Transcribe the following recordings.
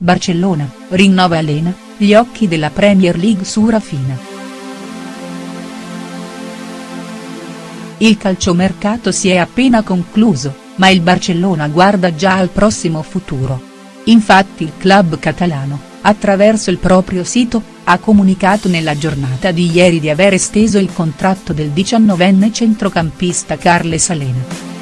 Barcellona, rinnova Elena, gli occhi della Premier League su Rafina. Il calciomercato si è appena concluso, ma il Barcellona guarda già al prossimo futuro. Infatti il club catalano, attraverso il proprio sito, ha comunicato nella giornata di ieri di aver esteso il contratto del diciannovenne centrocampista Carles Alena.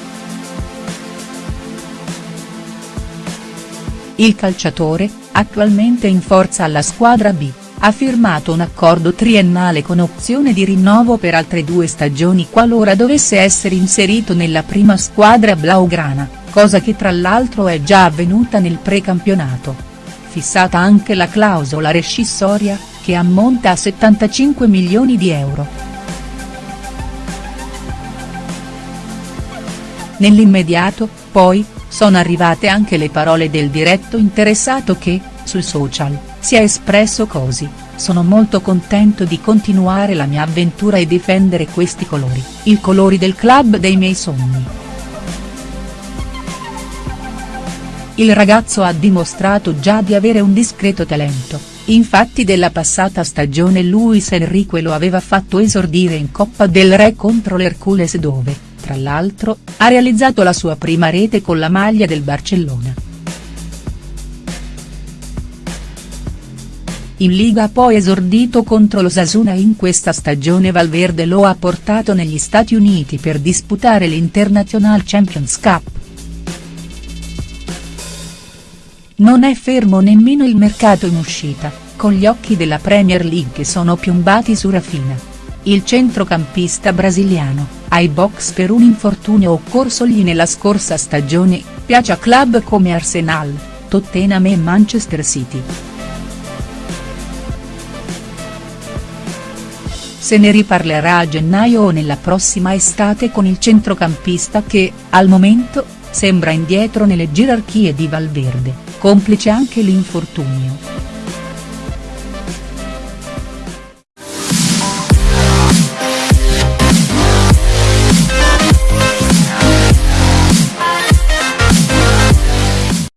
Il calciatore, attualmente in forza alla squadra B, ha firmato un accordo triennale con opzione di rinnovo per altre due stagioni qualora dovesse essere inserito nella prima squadra blaugrana, cosa che tra l'altro è già avvenuta nel precampionato. Fissata anche la clausola rescissoria, che ammonta a 75 milioni di euro. Nell'immediato, poi, sono arrivate anche le parole del diretto interessato che, sui social, si è espresso così, sono molto contento di continuare la mia avventura e difendere questi colori, i colori del club dei miei sogni. Il ragazzo ha dimostrato già di avere un discreto talento, infatti della passata stagione Luis Enrique lo aveva fatto esordire in Coppa del Re contro l'Hercules dove, tra l'altro, ha realizzato la sua prima rete con la maglia del Barcellona. In Liga ha poi esordito contro lo Sasuna e in questa stagione Valverde lo ha portato negli Stati Uniti per disputare l'International Champions Cup. Non è fermo nemmeno il mercato in uscita, con gli occhi della Premier League che sono piombati su Rafina. Il centrocampista brasiliano, ai box per un infortunio occorsogli nella scorsa stagione, piace a club come Arsenal, Tottenham e Manchester City. Se ne riparlerà a gennaio o nella prossima estate con il centrocampista che, al momento, sembra indietro nelle gerarchie di Valverde, complice anche l'infortunio.